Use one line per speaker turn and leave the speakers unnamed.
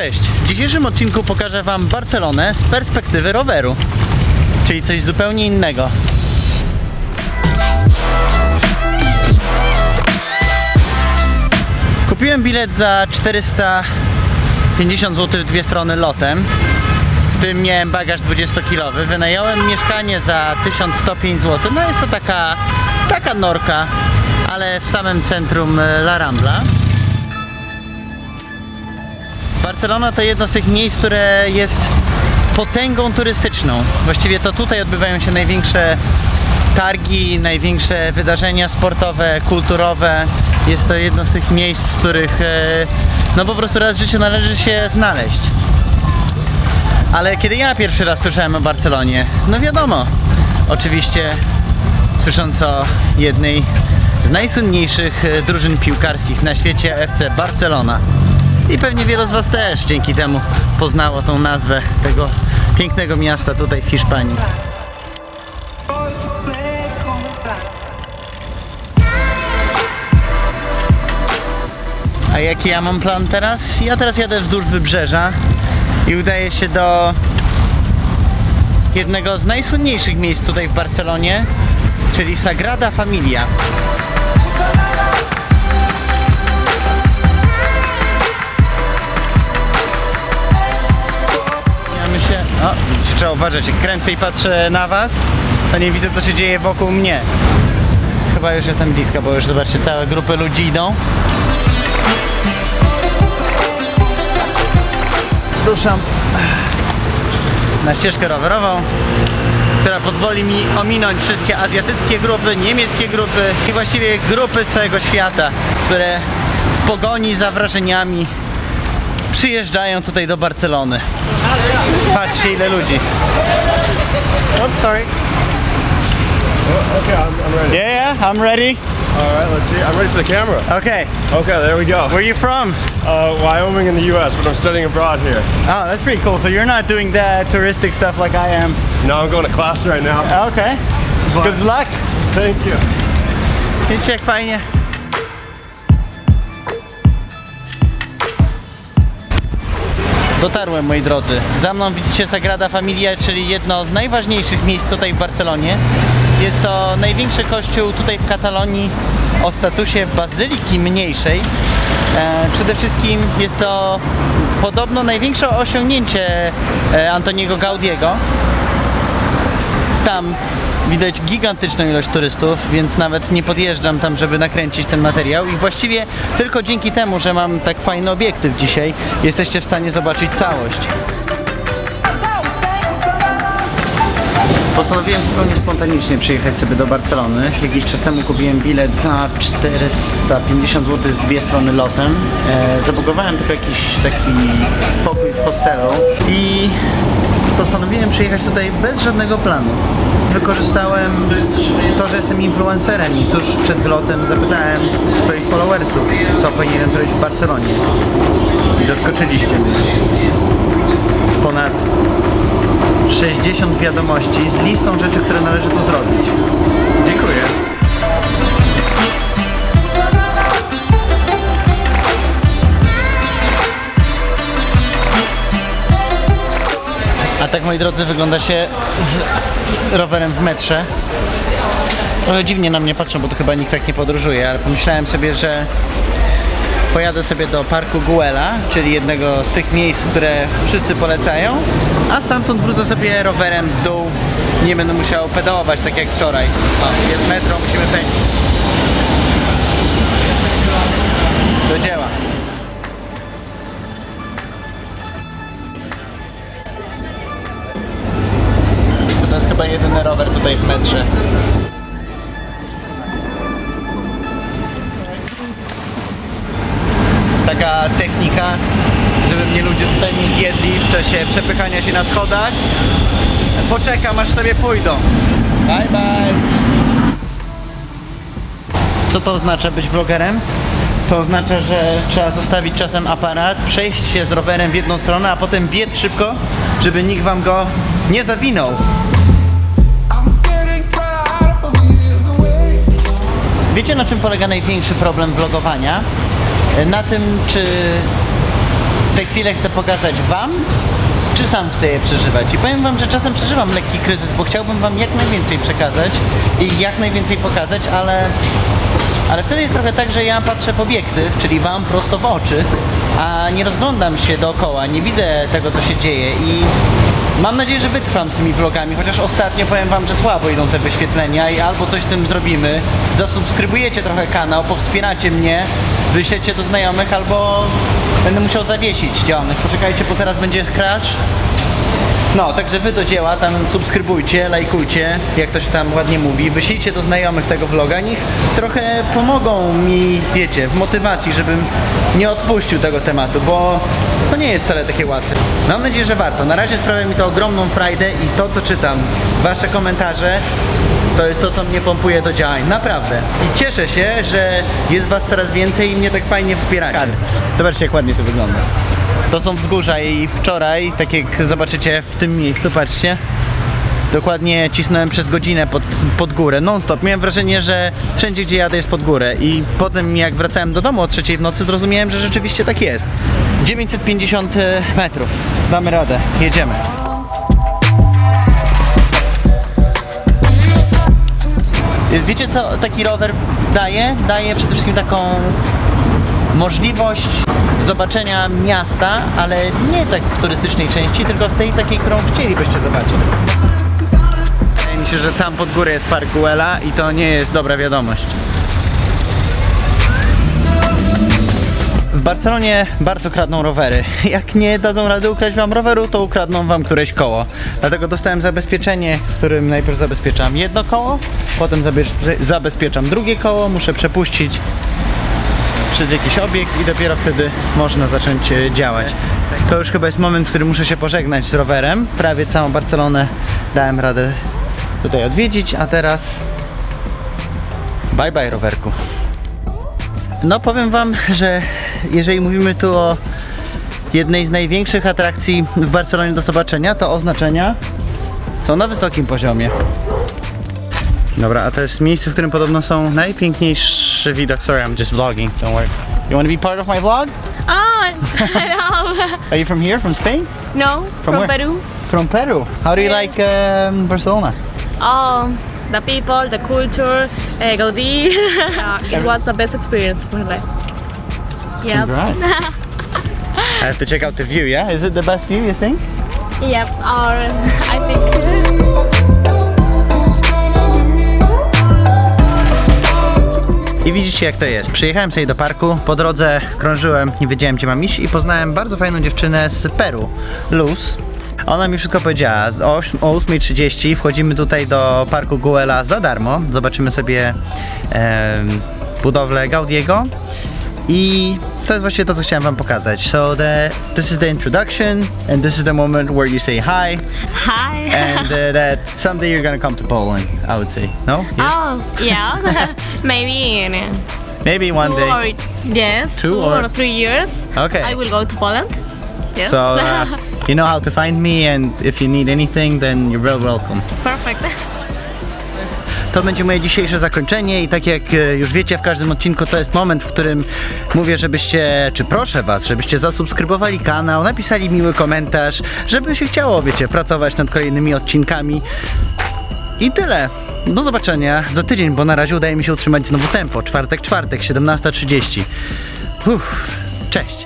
Cześć! W dzisiejszym odcinku pokażę Wam Barcelonę z perspektywy roweru, czyli coś zupełnie innego. Kupiłem bilet za 450 zł w dwie strony lotem. W tym miałem bagaż 20-kilowy. Wynająłem mieszkanie za 1105 zł. No jest to taka, taka norka, ale w samym centrum e, La Rambla. Barcelona to jedno z tych miejsc, które jest potęgą turystyczną. Właściwie to tutaj odbywają się największe targi, największe wydarzenia sportowe, kulturowe. Jest to jedno z tych miejsc, w których e, no po prostu raz w życiu należy się znaleźć. Ale kiedy ja pierwszy raz słyszałem o Barcelonie, no wiadomo, oczywiście słysząc o jednej z najsłynniejszych e, drużyn piłkarskich na świecie FC Barcelona. I pewnie wielu z Was też dzięki temu poznało tą nazwę tego pięknego miasta tutaj w Hiszpanii. A jaki ja mam plan teraz? Ja teraz jadę wzdłuż wybrzeża i udaję się do jednego z najsłynniejszych miejsc tutaj w Barcelonie, czyli Sagrada Familia. Trzeba uważać, jak kręcę i patrzę na was, to nie widzę co się dzieje wokół mnie. Chyba już jestem blisko, bo już zobaczcie, całe grupy ludzi idą. Ruszam na ścieżkę rowerową, która pozwoli mi ominąć wszystkie azjatyckie grupy, niemieckie grupy i właściwie grupy całego świata, które w pogoni za wrażeniami przyjeżdżają tutaj do Barcelony. Patrzcie ile ludzi. Oops, sorry.
Okay, I'm, I'm ready.
Yeah, yeah, I'm ready.
All right, let's see. I'm ready for the camera.
Okay,
Okay, there we go.
where are you from?
Uh, Wyoming in the U.S., but I'm studying abroad here.
Oh, that's pretty cool. So you're not doing that touristic stuff like I am.
No, I'm going to class right now.
Okay. Good luck.
Thank you.
Jak fajnie? Dotarłem moi drodzy. Za mną widzicie Sagrada Familia, czyli jedno z najważniejszych miejsc tutaj w Barcelonie. Jest to największy kościół tutaj w Katalonii o statusie bazyliki mniejszej. E, przede wszystkim jest to podobno największe osiągnięcie e, Antoniego Gaudiego. Tam widać gigantyczną ilość turystów, więc nawet nie podjeżdżam tam, żeby nakręcić ten materiał i właściwie tylko dzięki temu, że mam tak fajny obiektyw dzisiaj, jesteście w stanie zobaczyć całość. Postanowiłem zupełnie spontanicznie przyjechać sobie do Barcelony. Jakiś czas temu kupiłem bilet za 450 zł w dwie strony lotem. E, zabugowałem tylko jakiś taki pokój w hostelu i postanowiłem przyjechać tutaj bez żadnego planu. Wykorzystałem to, że jestem influencerem i tuż przed wylotem zapytałem swoich followersów, co powinienem zrobić w Barcelonie. I zaskoczyliście mnie. Ponad 60 wiadomości z listą rzeczy, które należy tu zrobić. Tak moi drodzy wygląda się z rowerem w metrze. Trochę dziwnie na mnie patrzą, bo to chyba nikt tak nie podróżuje, ale pomyślałem sobie, że pojadę sobie do parku Guela, czyli jednego z tych miejsc, które wszyscy polecają, a stamtąd wrócę sobie rowerem w dół. Nie będę musiał pedałować tak jak wczoraj. O, jest metro, musimy pędzić. Do dzieła. Jedyny rower tutaj w metrze. taka technika, żeby mnie ludzie tutaj nie zjedli w czasie przepychania się na schodach. Poczekam aż sobie pójdą. Bye bye. Co to oznacza być vlogerem? To oznacza, że trzeba zostawić czasem aparat, przejść się z rowerem w jedną stronę, a potem biec szybko, żeby nikt wam go nie zawinął. Wiecie na czym polega największy problem vlogowania? Na tym, czy te chwile chcę pokazać Wam, czy sam chcę je przeżywać. I powiem Wam, że czasem przeżywam lekki kryzys, bo chciałbym Wam jak najwięcej przekazać i jak najwięcej pokazać, ale, ale wtedy jest trochę tak, że ja patrzę w obiektyw, czyli Wam prosto w oczy, a nie rozglądam się dookoła, nie widzę tego, co się dzieje i Mam nadzieję, że wytrwam z tymi vlogami, chociaż ostatnio powiem wam, że słabo idą te wyświetlenia i albo coś z tym zrobimy, zasubskrybujecie trochę kanał, powspieracie mnie, wyślecie do znajomych, albo będę musiał zawiesić działalność. Poczekajcie, bo teraz będzie crash. No, także wy do dzieła, tam subskrybujcie, lajkujcie, jak to się tam ładnie mówi, wyślijcie do znajomych tego vloga, niech trochę pomogą mi, wiecie, w motywacji, żebym nie odpuścił tego tematu, bo to nie jest wcale takie łatwe. Mam nadzieję, że warto. Na razie sprawia mi to ogromną frajdę i to, co czytam, wasze komentarze, to jest to, co mnie pompuje do działań. Naprawdę. I cieszę się, że jest was coraz więcej i mnie tak fajnie wspieracie. Zobaczcie, jak ładnie to wygląda. To są wzgórza i wczoraj, tak jak zobaczycie w tym miejscu, patrzcie, dokładnie cisnąłem przez godzinę pod, pod górę, non stop. Miałem wrażenie, że wszędzie gdzie jadę jest pod górę i potem jak wracałem do domu o trzeciej w nocy zrozumiałem, że rzeczywiście tak jest. 950 metrów, damy radę, jedziemy. Wiecie co taki rower daje? Daje przede wszystkim taką możliwość zobaczenia miasta, ale nie tak w turystycznej części, tylko w tej takiej, którą chcielibyście zobaczyć. Wydaje mi się, że tam pod górę jest park Guela i to nie jest dobra wiadomość. W Barcelonie bardzo kradną rowery. Jak nie dadzą rady ukraść wam roweru, to ukradną wam któreś koło. Dlatego dostałem zabezpieczenie, którym najpierw zabezpieczam jedno koło, potem zabezpieczam drugie koło, muszę przepuścić przez jakiś obiekt i dopiero wtedy można zacząć e, działać. To już chyba jest moment, w którym muszę się pożegnać z rowerem. Prawie całą Barcelonę dałem radę tutaj odwiedzić, a teraz bye bye rowerku. No powiem wam, że jeżeli mówimy tu o jednej z największych atrakcji w Barcelonie do zobaczenia, to oznaczenia są na wysokim poziomie. Dobra, a to jest miejsce, w którym podobno są najpiękniejszy widok. Sorry, I'm just vlogging, don't worry. You want to be part of my vlog?
Oh, no.
Are you from here, from Spain?
no, from,
where?
Peru.
From Peru. How do you
Yeah.
like um, Barcelona?
Oh, the people, the culture, uh, Gaudí. yeah, it was the best experience of my life. Yep.
Right. I have to check out the view, yeah? Is it the best view, you think?
Yep. Or I think.
I widzicie jak to jest. Przyjechałem sobie do parku, po drodze krążyłem, nie wiedziałem gdzie mam iść i poznałem bardzo fajną dziewczynę z Peru, Luz. Ona mi wszystko powiedziała. O oś- o 8.30 wchodzimy tutaj do parku Guela za darmo. Zobaczymy sobie em, budowlę Gaudiego. I to jest właśnie to, co chciałem wam pokazać. So the, this is the introduction and this is the moment where you say hi
Hi.
and uh, that someday you're gonna come to Poland, I would say. No? Yes?
Oh, yeah. Maybe in uh,
Maybe one
two
day.
or yes,
Two
two,
or-
or, three years.
Okay.
I will go to Poland. Yes.
So uh, you know how to find me, and if you need anything, then you're well welcome.
Perfect.
To będzie moje dzisiejsze zakończenie i tak jak e, już wiecie, w każdym odcinku to jest moment, w którym mówię, żebyście, czy proszę was, żebyście zasubskrybowali kanał, napisali miły komentarz, żeby się chciało, wiecie, pracować nad kolejnymi odcinkami. I tyle. Do zobaczenia za tydzień, bo na razie udaje mi się utrzymać znowu tempo. Czwartek, czwartek, 17.30. Uff, cześć.